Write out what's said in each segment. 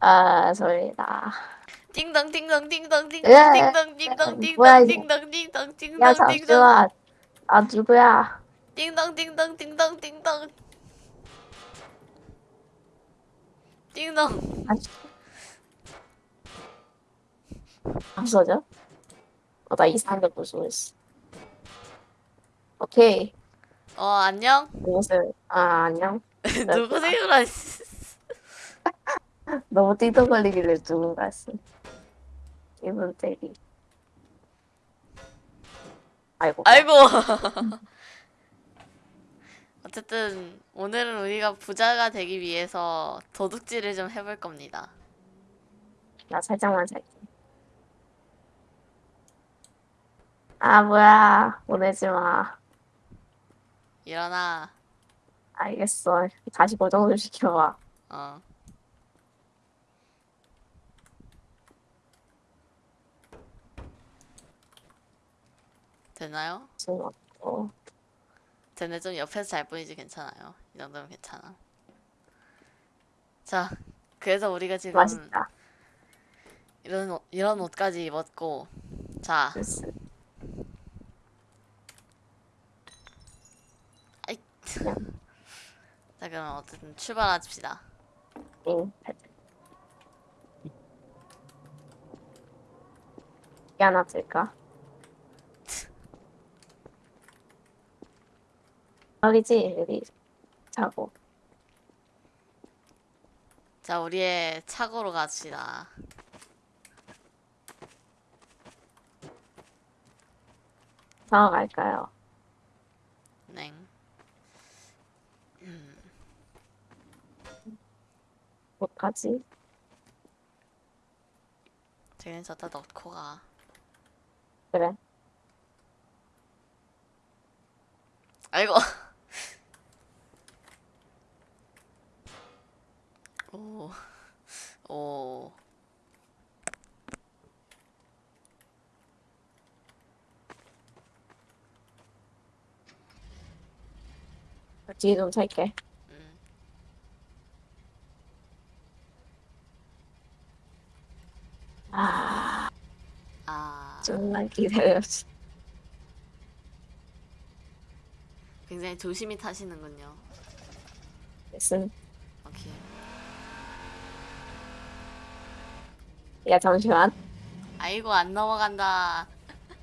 아, 소리다. 띵동 띵동 띵동 띵동 예. 띵동 띵동 뭐야, 띵동 이거. 띵동 야, 띵동 띵동 띵동 잠시만. 아, 누구야? 띵동 띵동 띵동 띵동 띵동 아, 안 써져? 어, 나 이상한 거 보고 있어. 오케이. 어 안녕 무엇을, 아, 안녕. 누구세요라 너무 띠동거리길래 누군가 했어. 기분 때리. 아이고. 아이고 어쨌든 오늘은 우리가 부자가 되기 위해서 도둑질을 좀 해볼 겁니다 나 살짝만 살게. 아, 뭐야. 보내지 마. 일어나 알겠어. 다시 고정을 시켜봐. 어 되나요? 어, 쟤네 좀 옆에서 잘 보이지 괜찮아요. 이 정도면 괜찮아. 자, 그래서 우리가 지금 맛있다. 이런 옷, 이런 옷까지 입었고, 자, 됐어. 아이. 자 그럼 어쨌든 출발합시다. 응. 하나 들까? 여기지, 여기. 자고. 자, 우리의 차고로 갑시다. 자고 갈까요? 네. 못 가지? 쟤는 저다 넣고 가. 그래. 아이고. 오. 오. 뒤에 좀 살게. 음. 아, 아. 정말 기다렸지. 굉장히 조심히 타시는군요. 무슨, 오케이. 야, 잠시만. 아이고 안 넘어간다.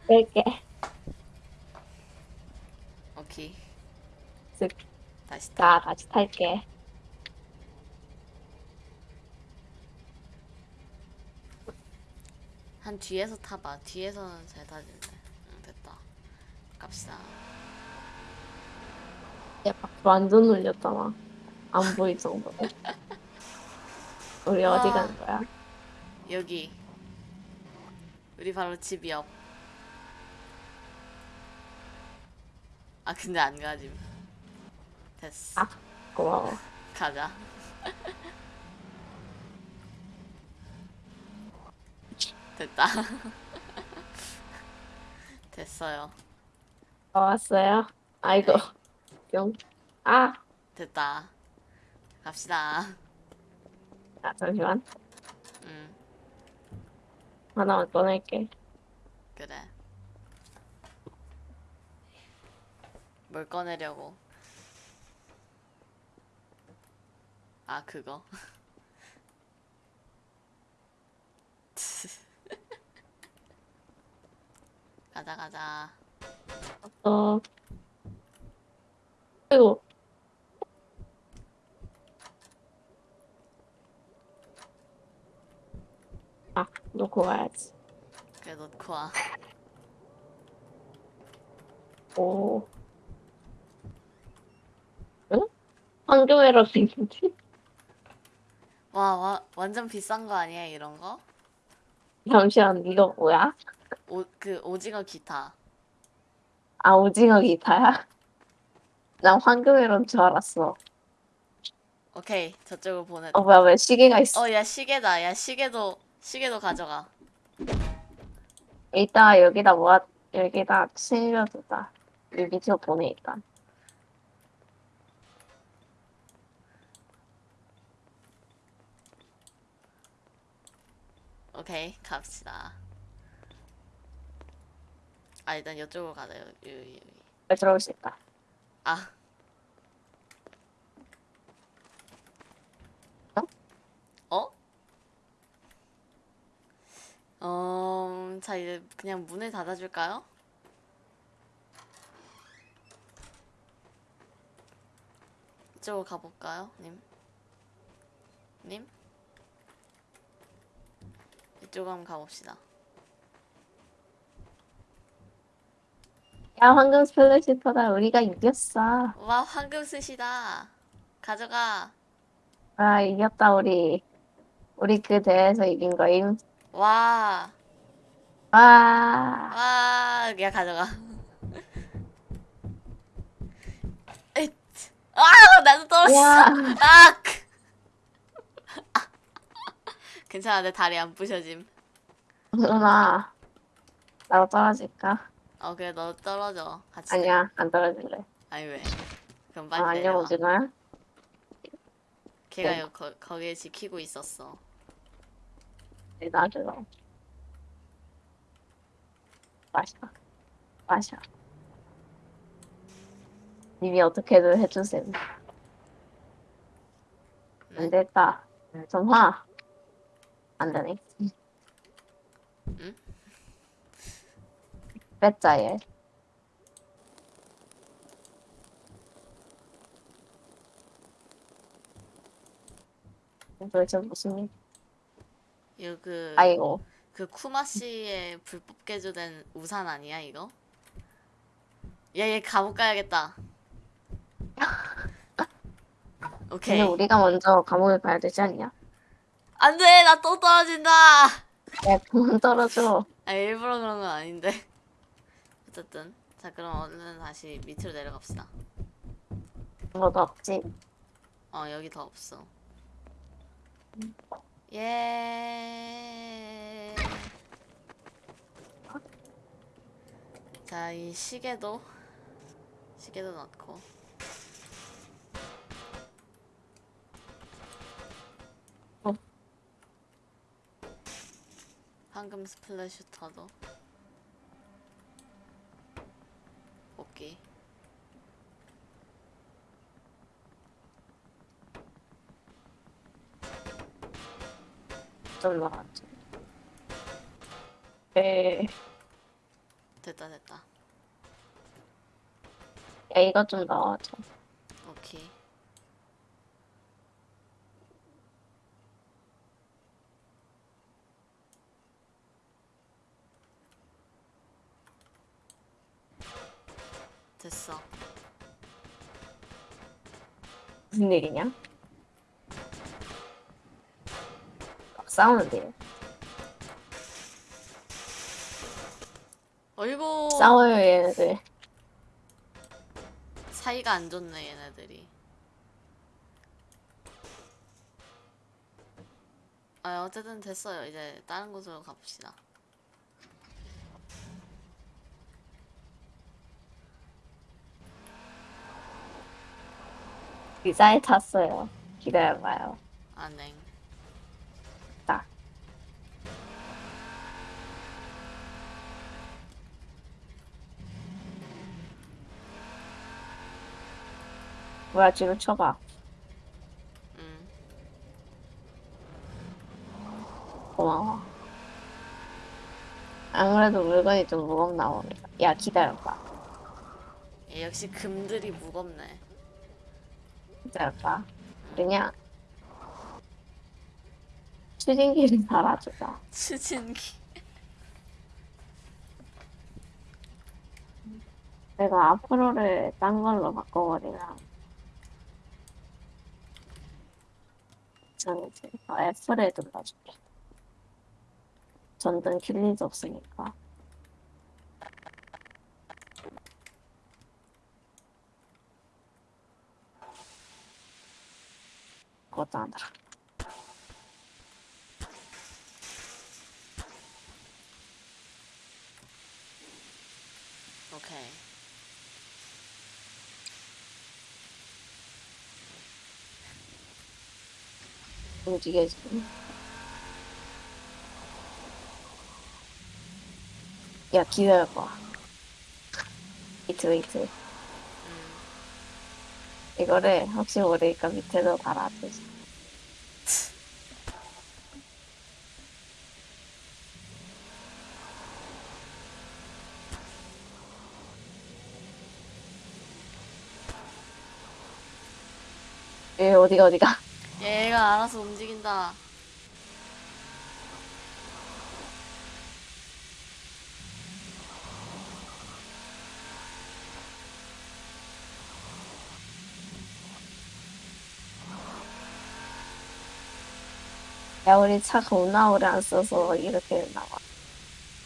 뺄게. 오케이. 쓱. 다시 타. 자, 같이 탈게. 한 뒤에서 타봐. 뒤에서는 잘 타지는데. 응, 됐다. 갑시다. 야, 완전 놀렸잖아. 안 보일 정도로. 우리 어디 와. 가는 거야? 여기. 우리 바로 집 옆. 아 근데 안 가짐. 됐어. 아. 고마워. 가자. 됐다. 됐어요. 어, 왔어요? 아이고. 뿅. 아, 됐다. 갑시다. 자, 잠시만. 응, 하나만 꺼낼게. 그래. 뭘 꺼내려고? 아, 그거. 가자, 가자. 어. 아이고. 아, 놓고 가야지. 그래, 놓고 와. 오. 응? 황금회로 생겼지? 와, 와, 완전 비싼 거 아니야, 이런 거? 잠시만, 이거 뭐야? 오, 그, 오징어 기타. 아, 오징어 기타야? 난 황금회로인 줄 알았어. 오케이, 저쪽으로 보내. 어, 뭐야, 왜 시계가 있어? 어, 야, 시계다. 야, 시계도, 시계도 가져가. 이따 여기다 모아, 여기다 실려두다. 여기 저 보내, 일단. 오케이 갑시다. 아 일단 이쪽으로 가자. 여기 여기. 들어올 수 있다. 아. 어? 어, 자 이제 그냥 문을 닫아줄까요? 이쪽으로 가볼까요, 님? 님? 이쪽으로 한번 가봅시다. 야 황금 스플래시터다 우리가 이겼어. 와, 황금 스시다. 가져가. 아 이겼다 우리. 우리 그 대회에서 이긴 거임. 와, 와. 와, 야 가져가. 아, 나도 떨어졌어. 야. 아! 괜찮아, 내 다리 안 부셔짐. 누나. 나도 떨어질까? 어, 그래, 너 떨어져. 같이. 아니야 안 떨어질래. 아니 왜? 그럼 아, 빨리 안녕 내려와. 오징어야. 걔가 네. 여, 거, 거기에 지키고 있었어. 네, 나도. 마셔. 마셔. 님이 어떻게든 해주세요. 네? 안 됐다. 좀 화. 안 되네. 응? 뺐자, 얘. 도대체 무슨 일? 이거 그, 아이고. 그 쿠마 씨의 불법 개조된 우산 아니야, 이거? 야, 얘 감옥 가야겠다. 오케이. 근데 우리가 먼저 감옥에 가야 되지 않냐? 안 돼! 나 또 떨어진다! 야, 그만 떨어져. 아, 일부러 그런 건 아닌데. 어쨌든. 자, 그럼 얼른 다시 밑으로 내려갑시다. 뭐도 없지. 어, 여기 더 없어. 예. 자, 이 시계도 시계도 넣고. 어. 황금 스플래슈터도. 오케이. 좀 나왔지. 에, 됐다 됐다. 야, 이거 좀 넣어줘. 오케이. 됐어. 무슨 일이냐? 싸우는데. 어이구. 싸워요, 얘네들. 사이가 안 좋네 얘네들이. 아 어쨌든 됐어요. 이제 다른 곳으로 가봅시다. 기사에 탔어요. 기다려봐요. 안행. 뭐야 지금 쳐봐. 고마워. 아무래도 물건이 좀 무겁나 옵니다. 야 기다려봐. 예, 역시 금들이 무겁네. 기다려봐. 그냥 추진기를 달아주자. 추진기. 내가 앞으로를 딴 걸로 바꿔버리면 F2이지. 아, F를 눌러줄게. 전등 킬리지 없으니까. 그것도 안 들어. 오케이. 움직여지고. 야, 기다려봐. 이트, 이트. 음. 이거를 혹시 모르니까 밑에도 달아줘. 얘 어디가 어디가? 얘가 알아서 움직인다. 야 우리 차 겁나 오래 안 써서 이렇게 나와.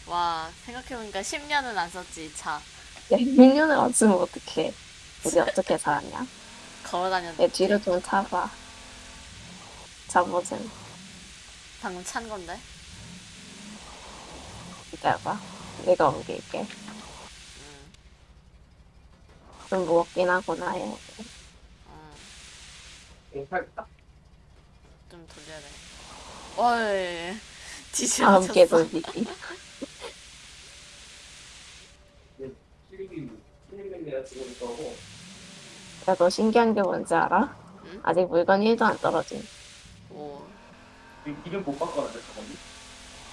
와, 생각해보니까 10년은 안 썼지, 이 차. 야 1년을 안 쓰면 어떡해? 우리 어떻게 살았냐? 걸어 다녔는데. 얘 뒤로 좀 타봐. 잡아준. 방금 찬 건데? 기다려봐. 내가 옮길게. 음, 좀 무겁긴 하구나 얘. 음, 괜찮다. 좀 돌려야 돼. 어이. 돌리기. 실기 내가 지금 있고 야너 신기한 게 뭔지 알아? 응? 아직 물건 1도 안 떨어진. 오, 이름 못 바꿔놨네 저거니.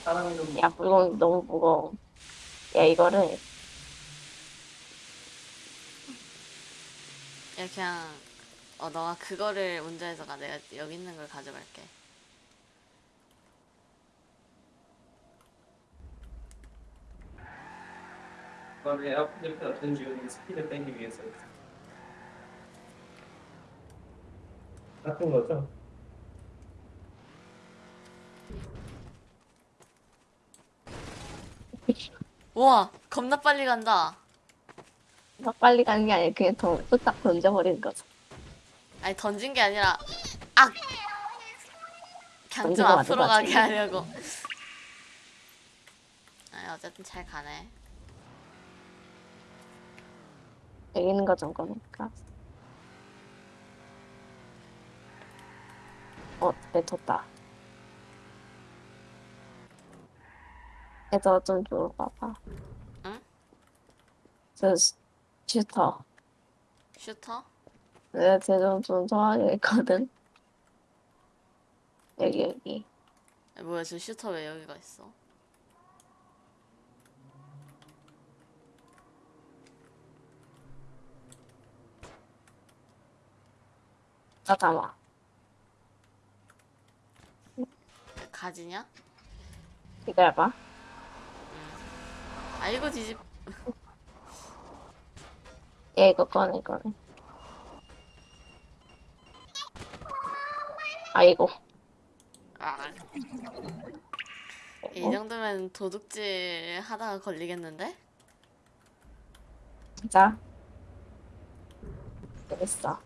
사랑하는 야 물건 너무 무거워. 야 이거를 야, 그냥, 어, 너가 그거를 운전해서 가. 내가 여기 있는 걸 가져갈게. 이거를 에어컨 옆에 어떤 이유는 스피드 빼기 위해서 같은 거죠? 우와, 겁나 빨리 간다. 더 빨리 가는 게 아니라 그냥 더 뚝딱 던져버리는 거죠. 아니, 던진 게 아니라, 악! 던진 좀거 앞으로 맞아, 가게 하려고. 아니, 어쨌든 잘 가네. 여기 있는 거좀 꺼낼까? 어, 뱉었다. 얘도 좀 줘봐봐. 응? 저 슈- 슈터. 슈터? 내가 쟤좀 좀 좋아하겠거든. 여기 여기. 아니, 뭐야, 저 슈터 왜 여기가 있어? 나 담아. 가지냐? 기다려봐. 아이고, 뒤집. 얘 이거 꺼내 꺼내. 아이고. 아. 이 정도면 도둑질 하다가 걸리겠는데? 자. 됐어.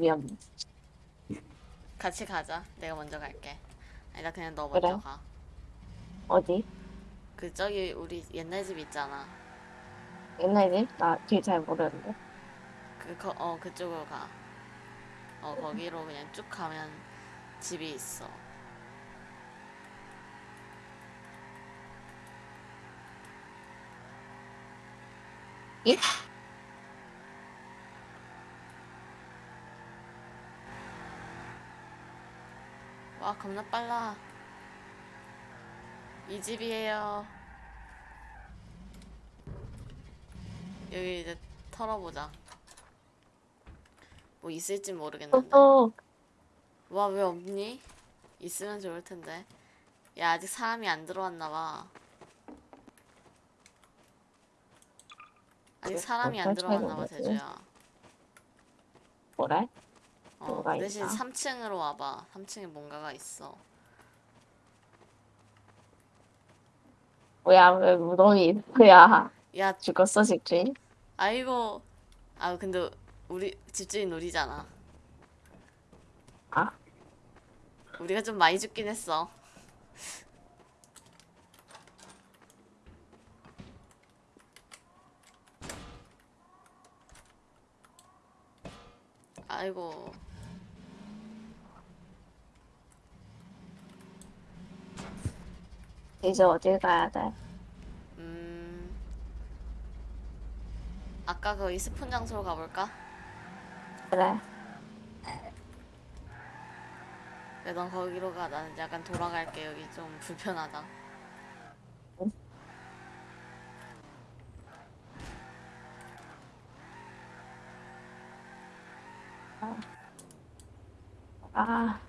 위험. 같이 가자. 내가 먼저 갈게. 아니, 나 그냥 너 먼저 그래. 가. 어디? 그, 저기, 우리 옛날 집 있잖아. 옛날 집? 나길 잘 모르는데. 그, 거, 어, 그쪽으로 가. 어, 거기로 그냥 쭉 가면 집이 있어. 예? 와, 겁나 빨라. 이 집이에요. 여기 이제 털어보자. 뭐 있을지 모르겠는데. 또 와, 왜 없니? 있으면 좋을 텐데. 야, 아직 사람이 안 들어왔나 봐. 아직 그, 사람이 안 어, 들어왔나 봐, 설치해놓은 거지? 대주야. 뭐래? 어, 대신 있나? 3층으로 와봐. 3층에 뭔가가 있어. 뭐야 왜 무덤이 그야 야, 죽었어 집주인? 아이고. 아, 근데 우리 집주인 우리잖아. 아, 우리가 좀 많이 죽긴 했어. 아이고. 이제 어딜 가야 돼? 음. 아까 거기 스폰 장소로 가볼까? 그래. 그래, 넌 거기로 가. 나는 약간 돌아갈게. 여기 좀 불편하다. 아,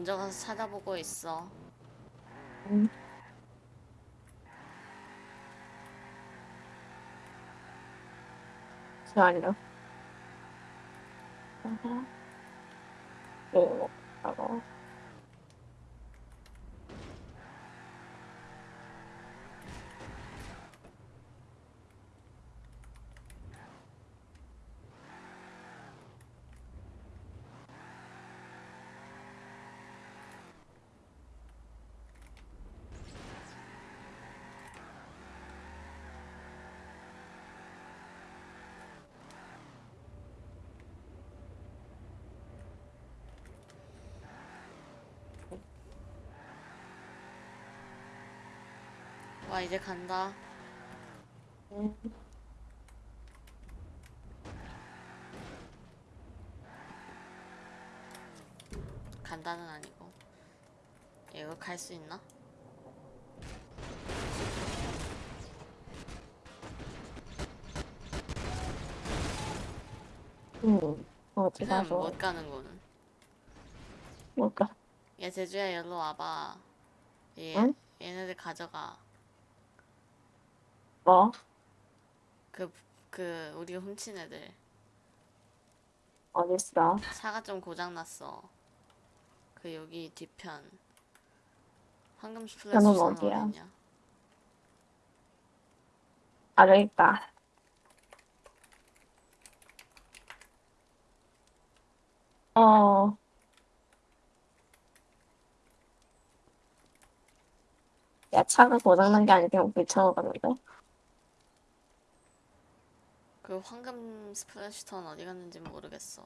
먼저 가서 찾아보고 있어. 음. 잠시만요. 아하. 오, 하고. 와, 이제 간다. 음. 간다는 아니고. 이거 갈 수 있나? 음, 어디 그냥 가서 못 가는 거는. 뭘까? 야, 제주야, 여기로 와봐. 얘, 응? 얘네들 가져가. 뭐? 그, 그, 우리가 훔친 애들. 어딨어? 차가 좀 고장났어. 그, 여기 뒤편. 황금 스플래시 저는 는 어디야? 어딨냐? 아, 여기 있다. 어, 야, 차가 고장난 게 아니라 그냥 갔는데? 그 황금 스플래시턴 어디 갔는지 모르겠어.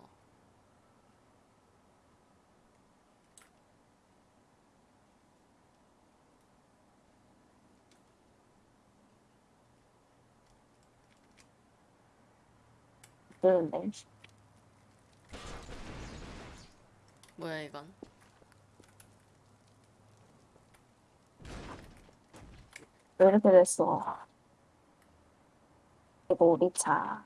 뭐야, 이건? 왜 이렇게 됐어? 이거 우리 차.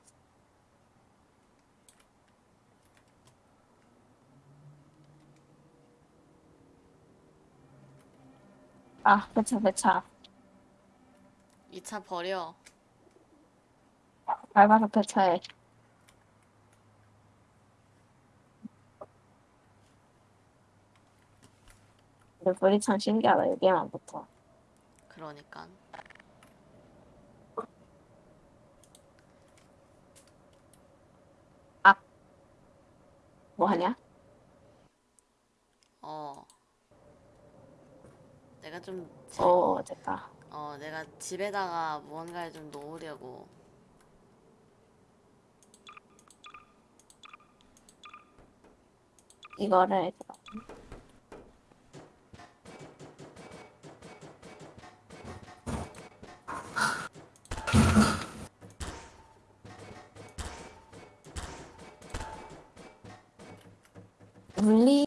아, 배차, 배차. 이 차 버려. 밟아서 배차해. 근데 불이 참 신기하다, 여기에만 붙어. 그러니까. 뭐 하냐? 어. 내가 좀, 제- 어, 됐다. 어, 내가 집에다가 무언가를 좀 놓으려고. 이거를, 물리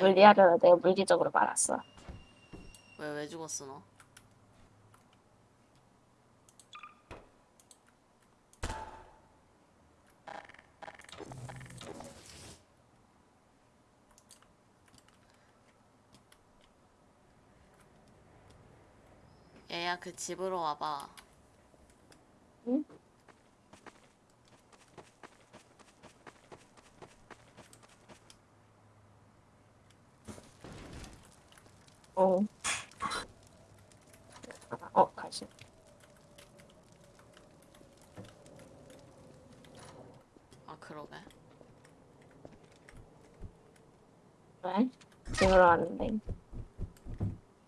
물리하려다 내가 물리적으로 말았어. 왜, 왜 죽었어, 너? 얘야, 그 집으로 와봐. 응? 어. 어, 가시. 아, 그러게. 왜? 집으로 왔는데.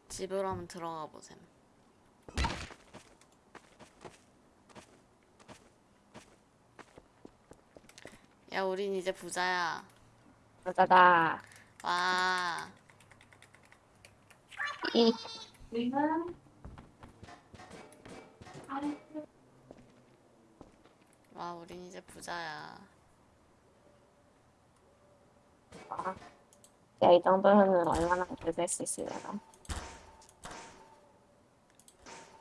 집으로 한번 들어가 보셈. 야, 우린 이제 부자야. 가자다. 와. 이. 와, 우린 이제 부자야. 아. 야, 이 정도면은 얼마나 될수 있으려나.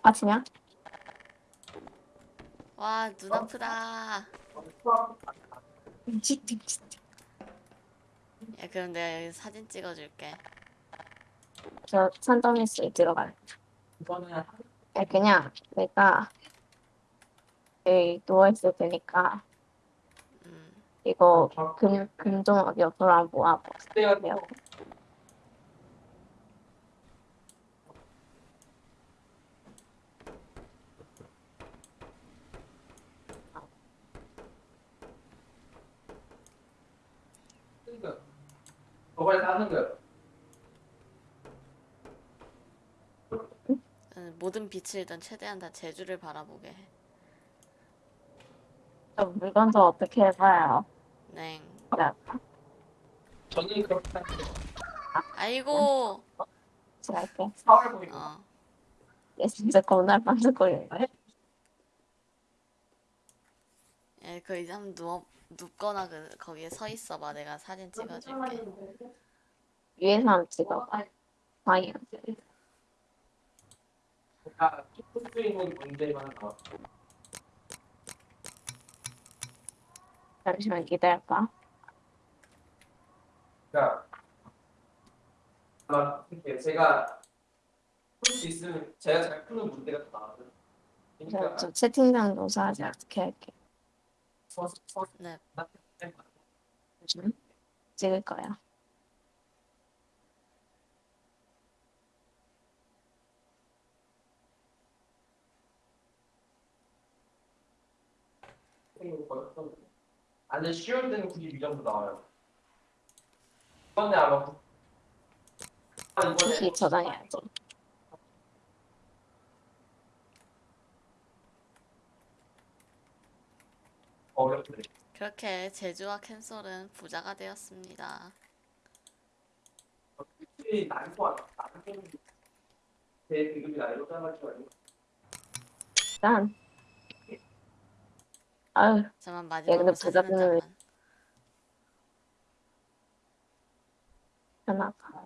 아, 진짜? 와, 눈 아프다. 야, 그럼 내가 여기 사진 찍어줄게. 저 산더미스에 들어갈. 이거는 야, 그냥 내가 여기 누워있을 테니까 음. 이거 금, 금종 옆으로 한번 모아봐. 그때가 요 그러니까 저번에 사는 거요. 음, 모든 빛을 일단 최대한 다 제주를 바라보게 해. 저 물건 좀 어떻게 해봐요. 네. 나 저는 그렇게 하는데 아이고. 할게. 4월 보이고 어. 얘 진짜 겁나 반짝거리네. 야, 그 이제 한번 누워 눕거나 그 거기에 서 있어봐. 내가 사진 찍어줄게. 위에서 한번 찍어봐. 방이 제가 조금 주인공이 문제만 나와. 잠시만 기다려봐. 그러니까 아마 이렇게 제가 풀 수 있으면 제가 잘 푸는 문제가 더 나와요. 저, 그러니까 저 채팅창 노사하지 어떻게 할게. 네. 찍을 거야. 안에 쉬울 때는 92 정도 나와요. 이번에 아마 구- 아, 이번에 다시 저장해야지. 어렵네. 그렇게 제주와 캔솔은 부자가 되었습니다. 나는 제 일단. 아유, 잠만 야, 마지막으로 근데 사진 한 부자분은 장만. 하나 가.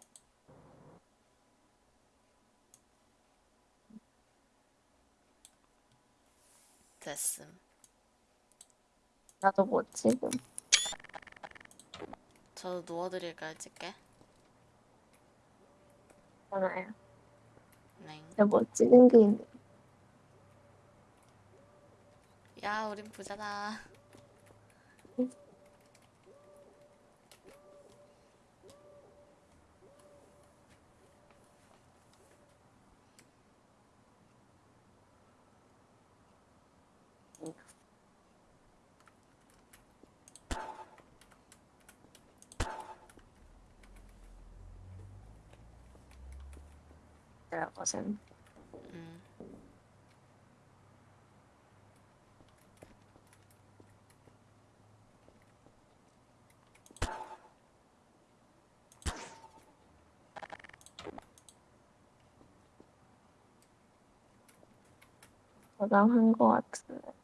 됐음. 나도 못 찍음. 저도 누워드릴까요, 찍게? 하나야. 네. 내가 못 찍은 게 있네. 야, 우린 부자다. 내가 것은. 음. 저장한 거 같은데.